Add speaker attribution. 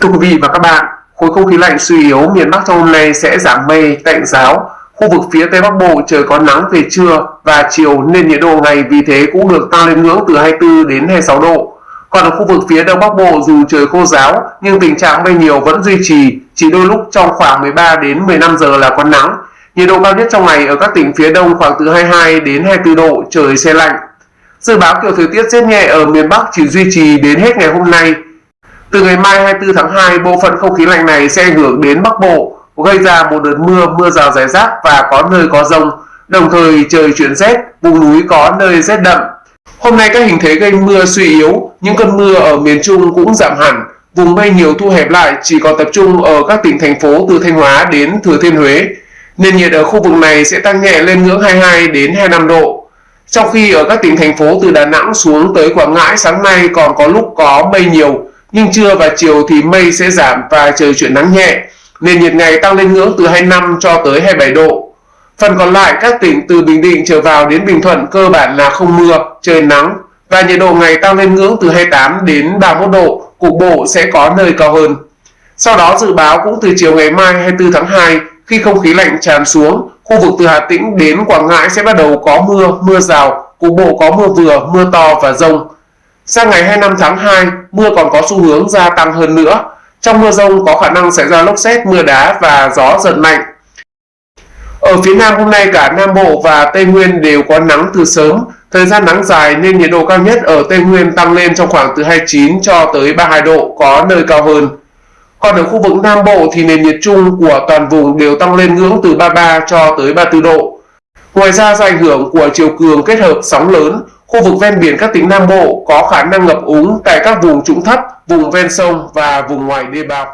Speaker 1: Thưa quý vị và các bạn, khối không khí lạnh suy yếu miền Bắc trong hôm nay sẽ giảm mây, tạnh giáo. Khu vực phía Tây Bắc Bộ trời có nắng về trưa và chiều nên nhiệt độ ngày vì thế cũng được tăng lên ngưỡng từ 24 đến 26 độ. Còn ở khu vực phía Đông Bắc Bộ dù trời khô giáo nhưng tình trạng mây nhiều vẫn duy trì, chỉ đôi lúc trong khoảng 13 đến 15 giờ là có nắng. Nhiệt độ cao nhất trong ngày ở các tỉnh phía Đông khoảng từ 22 đến 24 độ, trời xe lạnh. Dự báo kiểu thời tiết rét nhẹ ở miền Bắc chỉ duy trì đến hết ngày hôm nay. Từ ngày mai 24 tháng 2, bộ phận không khí lạnh này sẽ ảnh hưởng đến Bắc Bộ, gây ra một đợt mưa, mưa rào rải rác và có nơi có rông. Đồng thời trời chuyển rét, vùng núi có nơi rét đậm. Hôm nay các hình thế gây mưa suy yếu, những cơn mưa ở miền Trung cũng giảm hẳn. Vùng mây nhiều thu hẹp lại chỉ còn tập trung ở các tỉnh thành phố từ Thanh Hóa đến Thừa Thiên Huế. Nền nhiệt ở khu vực này sẽ tăng nhẹ lên ngưỡng 22 đến 25 độ. Trong khi ở các tỉnh thành phố từ Đà Nẵng xuống tới Quảng Ngãi sáng nay còn có lúc có mây nhiều, nhưng trưa và chiều thì mây sẽ giảm và trời chuyển nắng nhẹ. Nền nhiệt ngày tăng lên ngưỡng từ 25 cho tới 27 độ. Phần còn lại các tỉnh từ Bình Định trở vào đến Bình Thuận cơ bản là không mưa, trời nắng và nhiệt độ ngày tăng lên ngưỡng từ 28 đến 31 độ, cục bộ sẽ có nơi cao hơn. Sau đó dự báo cũng từ chiều ngày mai 24 tháng 2 khi không khí lạnh tràn xuống, khu vực từ Hà Tĩnh đến Quảng Ngãi sẽ bắt đầu có mưa, mưa rào, cục bộ có mưa vừa, mưa to và rông. Sang ngày 25 tháng 2, mưa còn có xu hướng gia tăng hơn nữa. Trong mưa rông có khả năng xảy ra lốc xét, mưa đá và gió giật mạnh. Ở phía Nam hôm nay cả Nam Bộ và Tây Nguyên đều có nắng từ sớm, thời gian nắng dài nên nhiệt độ cao nhất ở Tây Nguyên tăng lên trong khoảng từ 29 cho tới 32 độ, có nơi cao hơn. Còn ở khu vực Nam Bộ thì nền nhiệt chung của toàn vùng đều tăng lên ngưỡng từ 33 cho tới 34 độ. Ngoài ra do ảnh hưởng của chiều cường kết hợp sóng lớn, khu vực ven biển các tỉnh Nam Bộ có khả năng ngập úng tại các vùng trũng thấp, vùng ven sông và vùng ngoài đê bao.